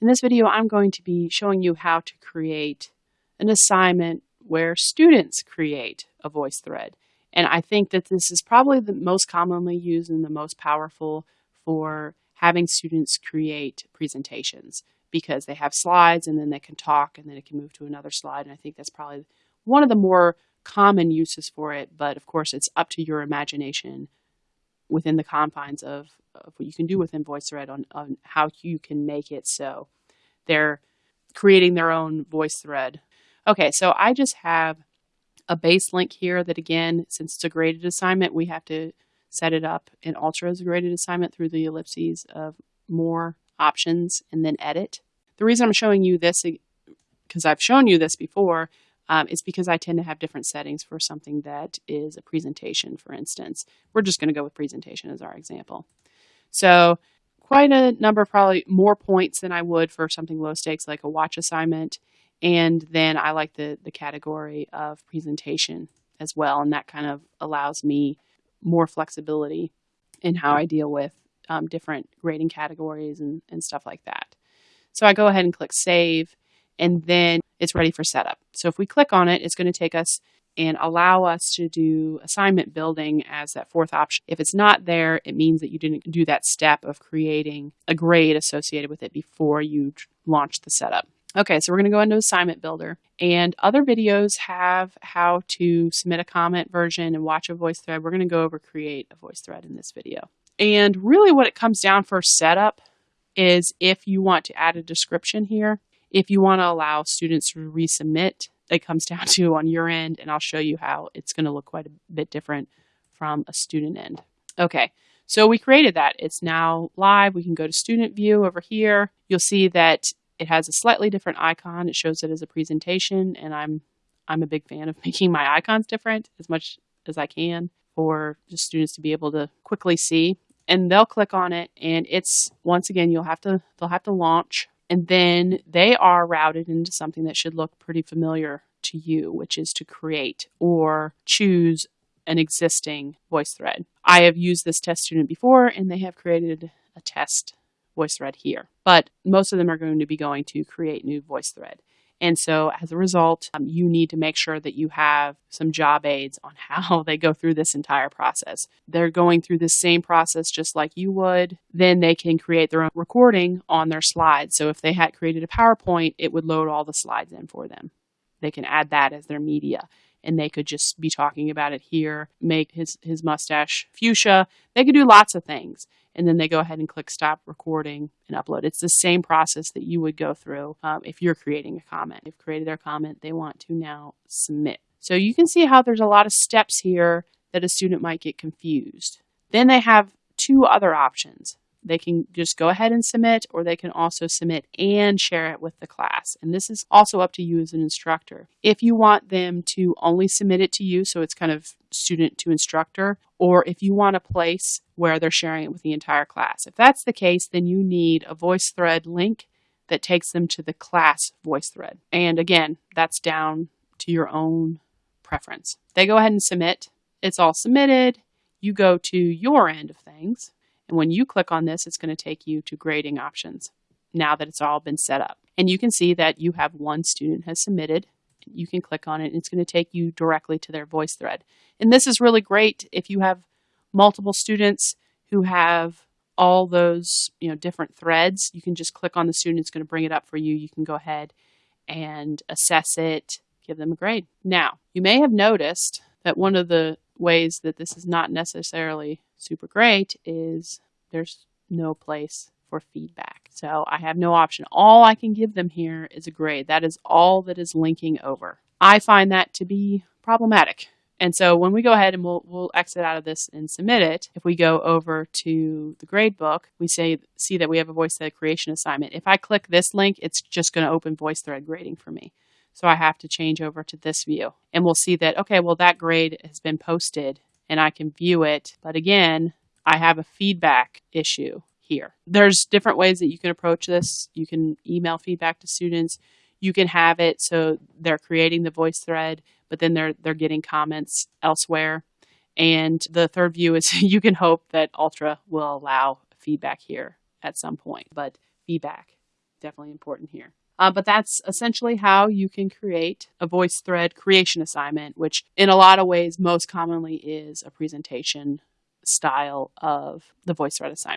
In this video, I'm going to be showing you how to create an assignment where students create a VoiceThread. And I think that this is probably the most commonly used and the most powerful for having students create presentations because they have slides and then they can talk and then it can move to another slide. And I think that's probably one of the more common uses for it. But of course, it's up to your imagination within the confines of, of what you can do within VoiceThread on, on how you can make it so they're creating their own VoiceThread. Okay, so I just have a base link here that again, since it's a graded assignment, we have to set it up in Ultra as a graded assignment through the ellipses of more options and then edit. The reason I'm showing you this, because I've shown you this before, um, is because I tend to have different settings for something that is a presentation, for instance. We're just going to go with presentation as our example. So quite a number, probably more points than I would for something low stakes like a watch assignment. And then I like the, the category of presentation as well. And that kind of allows me more flexibility in how I deal with um, different grading categories and, and stuff like that. So I go ahead and click save and then it's ready for setup. So if we click on it, it's going to take us and allow us to do assignment building as that fourth option. If it's not there, it means that you didn't do that step of creating a grade associated with it before you launch the setup. Okay, so we're going to go into Assignment Builder. And other videos have how to submit a comment version and watch a VoiceThread. We're going to go over create a VoiceThread in this video. And really what it comes down for setup is if you want to add a description here, if you want to allow students to resubmit, it comes down to on your end, and I'll show you how it's going to look quite a bit different from a student end. Okay, so we created that. It's now live. We can go to student view over here. You'll see that it has a slightly different icon. It shows it as a presentation, and I'm I'm a big fan of making my icons different as much as I can for just students to be able to quickly see. And they'll click on it, and it's once again you'll have to they'll have to launch, and then they are routed into something that should look pretty familiar to you, which is to create or choose an existing VoiceThread. I have used this test student before, and they have created a test VoiceThread here. But most of them are going to be going to create new VoiceThread. And so as a result, um, you need to make sure that you have some job aids on how they go through this entire process. They're going through the same process just like you would. Then they can create their own recording on their slides. So if they had created a PowerPoint, it would load all the slides in for them. They can add that as their media and they could just be talking about it here, make his, his mustache fuchsia. They could do lots of things and then they go ahead and click stop recording and upload. It's the same process that you would go through um, if you're creating a comment. They've created their comment, they want to now submit. So you can see how there's a lot of steps here that a student might get confused. Then they have two other options. They can just go ahead and submit, or they can also submit and share it with the class. And this is also up to you as an instructor. If you want them to only submit it to you, so it's kind of student to instructor, or if you want a place where they're sharing it with the entire class. If that's the case, then you need a VoiceThread link that takes them to the class VoiceThread. And again, that's down to your own preference. They go ahead and submit. It's all submitted. You go to your end of things and when you click on this, it's going to take you to grading options now that it's all been set up. And you can see that you have one student has submitted. You can click on it and it's going to take you directly to their VoiceThread. And this is really great if you have multiple students who have all those you know different threads. You can just click on the student, it's going to bring it up for you. You can go ahead and assess it, give them a grade. Now, you may have noticed that one of the ways that this is not necessarily super great is there's no place for feedback. So I have no option. All I can give them here is a grade. That is all that is linking over. I find that to be problematic. And so when we go ahead and we'll, we'll exit out of this and submit it, if we go over to the grade book, we say see that we have a VoiceThread creation assignment. If I click this link, it's just going to open VoiceThread grading for me. So I have to change over to this view. And we'll see that, okay, well, that grade has been posted and I can view it. But again, I have a feedback issue here. There's different ways that you can approach this. You can email feedback to students. You can have it so they're creating the VoiceThread, but then they're they're getting comments elsewhere. And the third view is you can hope that Ultra will allow feedback here at some point. But feedback definitely important here. Uh, but that's essentially how you can create a VoiceThread creation assignment, which in a lot of ways most commonly is a presentation style of the VoiceThread assignment.